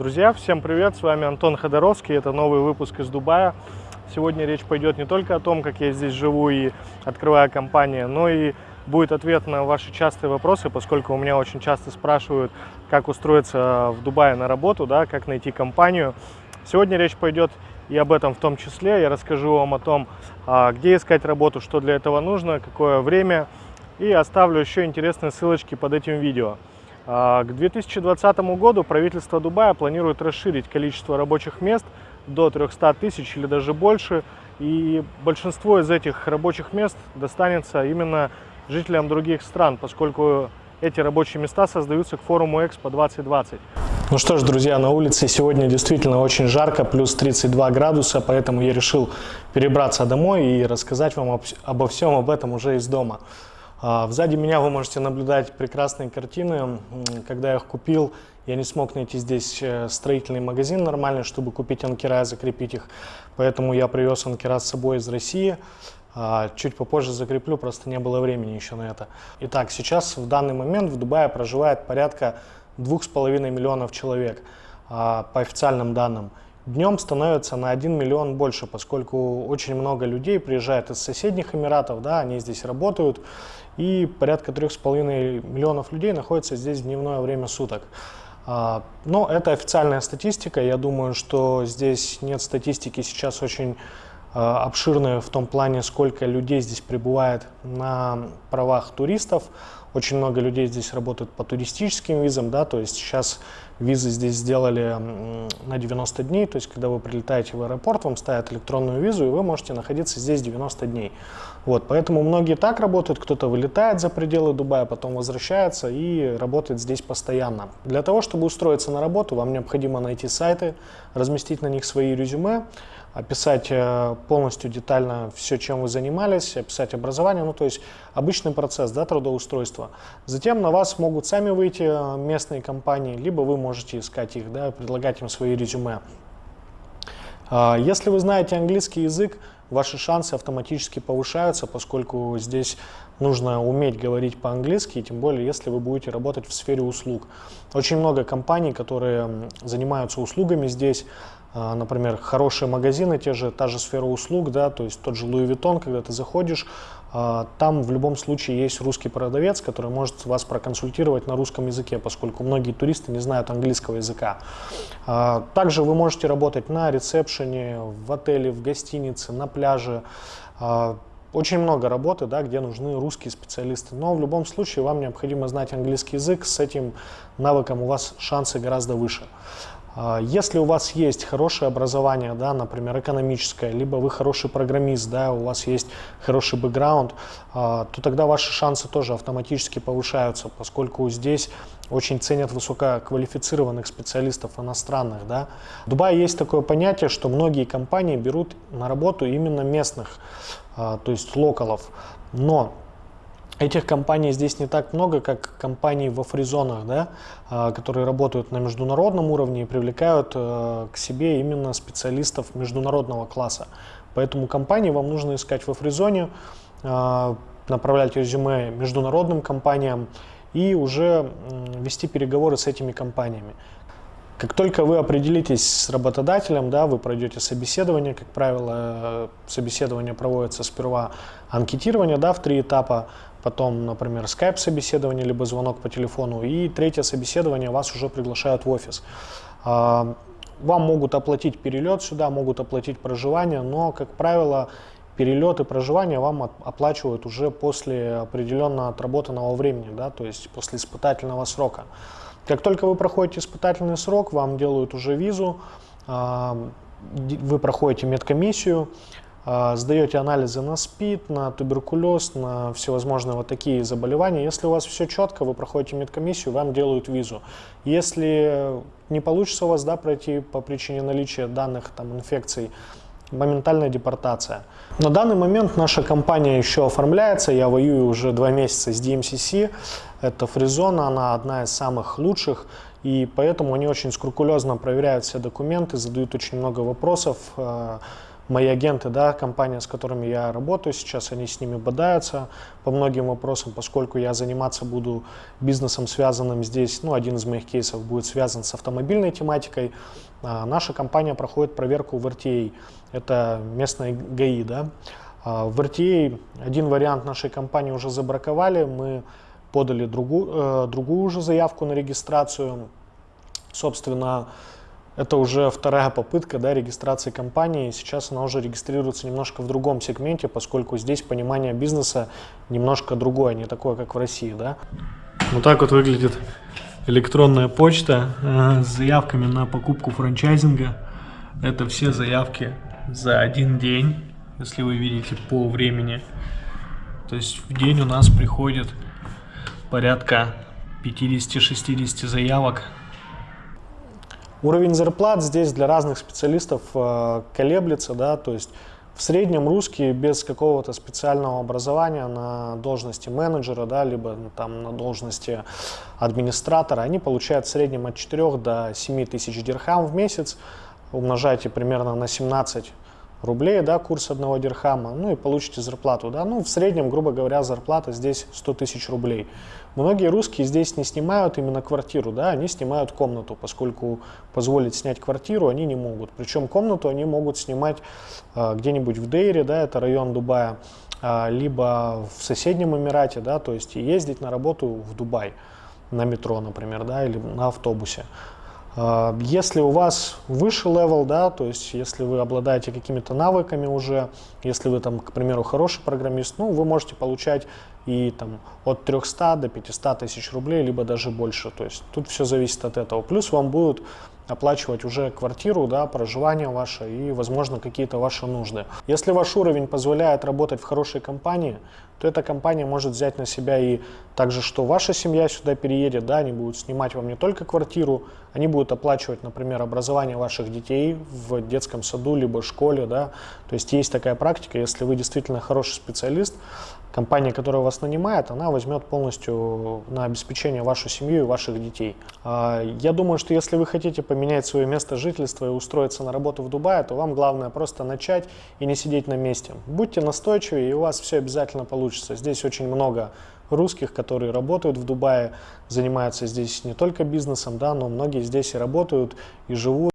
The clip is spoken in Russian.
Друзья, всем привет! С вами Антон Ходоровский. Это новый выпуск из Дубая. Сегодня речь пойдет не только о том, как я здесь живу и открываю компанию, но и будет ответ на ваши частые вопросы, поскольку у меня очень часто спрашивают, как устроиться в Дубае на работу, да, как найти компанию. Сегодня речь пойдет и об этом в том числе. Я расскажу вам о том, а, где искать работу, что для этого нужно, какое время. И оставлю еще интересные ссылочки под этим видео. А, к 2020 году правительство Дубая планирует расширить количество рабочих мест до 300 тысяч или даже больше. И большинство из этих рабочих мест достанется именно жителям других стран, поскольку эти рабочие места создаются к форуму Экспо 2020. Ну что ж, друзья, на улице сегодня действительно очень жарко, плюс 32 градуса, поэтому я решил перебраться домой и рассказать вам об, обо всем об этом уже из дома. А, сзади меня вы можете наблюдать прекрасные картины. Когда я их купил, я не смог найти здесь э, строительный магазин нормальный, чтобы купить анкера и закрепить их. Поэтому я привез анкера с собой из России. А, чуть попозже закреплю, просто не было времени еще на это. Итак, сейчас в данный момент в Дубае проживает порядка 2,5 миллионов человек а, по официальным данным. Днем становится на 1 миллион больше, поскольку очень много людей приезжает из соседних Эмиратов, да, они здесь работают, и порядка 3,5 миллионов людей находятся здесь в дневное время суток. А, но это официальная статистика, я думаю, что здесь нет статистики сейчас очень а, обширная в том плане, сколько людей здесь прибывает на правах туристов. Очень много людей здесь работают по туристическим визам, да, то есть сейчас визы здесь сделали на 90 дней, то есть когда вы прилетаете в аэропорт, вам ставят электронную визу, и вы можете находиться здесь 90 дней. Вот, поэтому многие так работают, кто-то вылетает за пределы Дубая, потом возвращается и работает здесь постоянно. Для того, чтобы устроиться на работу, вам необходимо найти сайты, разместить на них свои резюме, описать э, полностью детально все, чем вы занимались, описать образование, ну то есть обычный процесс да, трудоустройства. Затем на вас могут сами выйти э, местные компании, либо вы можете искать их, да, предлагать им свои резюме. А, если вы знаете английский язык, ваши шансы автоматически повышаются, поскольку здесь нужно уметь говорить по-английски, тем более если вы будете работать в сфере услуг. Очень много компаний, которые занимаются услугами здесь, например, хорошие магазины, те же, та же сфера услуг, да, то есть тот же Louis Vuitton, когда ты заходишь, а, там в любом случае есть русский продавец, который может вас проконсультировать на русском языке, поскольку многие туристы не знают английского языка. А, также вы можете работать на ресепшене, в отеле, в гостинице, на пляже. Очень много работы, да, где нужны русские специалисты, но в любом случае вам необходимо знать английский язык, с этим навыком у вас шансы гораздо выше. А, если у вас есть хорошее образование, да, например, экономическое, либо вы хороший программист, да, у вас есть хороший бэкграунд, а, то тогда ваши шансы тоже автоматически повышаются, поскольку здесь очень ценят высококвалифицированных специалистов иностранных. Да. В Дубае есть такое понятие, что многие компании берут на работу именно местных, а, то есть локалов. Но Этих компаний здесь не так много, как компаний во фризонах, да, а, которые работают на международном уровне и привлекают э, к себе именно специалистов международного класса. Поэтому компании вам нужно искать во фризоне, а, направлять резюме международным компаниям и уже вести переговоры с этими компаниями. Как только вы определитесь с работодателем, да, вы пройдете собеседование, как правило, э, собеседование проводится сперва анкетирование да, в три этапа, потом, например, скайп-собеседование, либо звонок по телефону, и третье собеседование вас уже приглашают в офис. А, вам могут оплатить перелет сюда, могут оплатить проживание, но, как правило, перелет и проживание вам оплачивают уже после определенно отработанного времени, да, то есть после испытательного срока. Как только вы проходите испытательный срок, вам делают уже визу, а, вы проходите медкомиссию, сдаете анализы на СПИД, на туберкулез, на всевозможные вот такие заболевания. Если у вас все четко, вы проходите медкомиссию, вам делают визу. Если не получится у вас да, пройти по причине наличия данных там, инфекций, моментальная депортация. На данный момент наша компания еще оформляется, я воюю уже два месяца с DMCC, это фризона, она одна из самых лучших, и поэтому они очень скрупулезно проверяют все документы, задают очень много вопросов, а, мои агенты, да, компания, с которыми я работаю сейчас, они с ними бодаются по многим вопросам, поскольку я заниматься буду бизнесом, связанным здесь, ну, один из моих кейсов будет связан с автомобильной тематикой. А, наша компания проходит проверку в RTA, это местная ГАИ, да. А, в RTA один вариант нашей компании уже забраковали, мы подали другую, э, другую уже заявку на регистрацию. Собственно, это уже вторая попытка да, регистрации компании. Сейчас она уже регистрируется немножко в другом сегменте, поскольку здесь понимание бизнеса немножко другое, не такое, как в России. Да? Вот так вот выглядит электронная почта э, с заявками на покупку франчайзинга. Это все заявки за один день, если вы видите по времени. То есть в день у нас приходит порядка 50-60 заявок. Уровень зарплат здесь для разных специалистов э, колеблется, да, то есть в среднем русские без какого-то специального образования на должности менеджера, да, либо там на должности администратора, они получают в среднем от 4 до 7 тысяч дирхам в месяц. Умножайте примерно на 17 рублей, да, курс одного дирхама, ну и получите зарплату, да, ну в среднем, грубо говоря, зарплата здесь 100 тысяч рублей. Многие русские здесь не снимают именно квартиру, да, они снимают комнату, поскольку позволить снять квартиру они не могут. Причем комнату они могут снимать э, где-нибудь в Дейре, да, это район Дубая, э, либо в соседнем Эмирате, да, то есть ездить на работу в Дубай на метро, например, да, или на автобусе. Если у вас выше level, да, то есть если вы обладаете какими-то навыками уже, если вы там, к примеру, хороший программист, ну, вы можете получать и там от 300 до 500 тысяч рублей, либо даже больше. То есть тут все зависит от этого. Плюс вам будут оплачивать уже квартиру, да, проживание ваше и, возможно, какие-то ваши нужды. Если ваш уровень позволяет работать в хорошей компании, то эта компания может взять на себя и также, что ваша семья сюда переедет, да, они будут снимать вам не только квартиру, они будут оплачивать, например, образование ваших детей в детском саду, либо школе, да, то есть есть такая практика, если вы действительно хороший специалист, компания, которая вас нанимает, она возьмет полностью на обеспечение вашу семью и ваших детей. А, я думаю, что если вы хотите поменять свое место жительства и устроиться на работу в Дубае, то вам главное просто начать и не сидеть на месте. Будьте настойчивы, и у вас все обязательно получится. Здесь очень много русских, которые работают в Дубае, занимаются здесь не только бизнесом, да, но многие здесь и работают, и живут.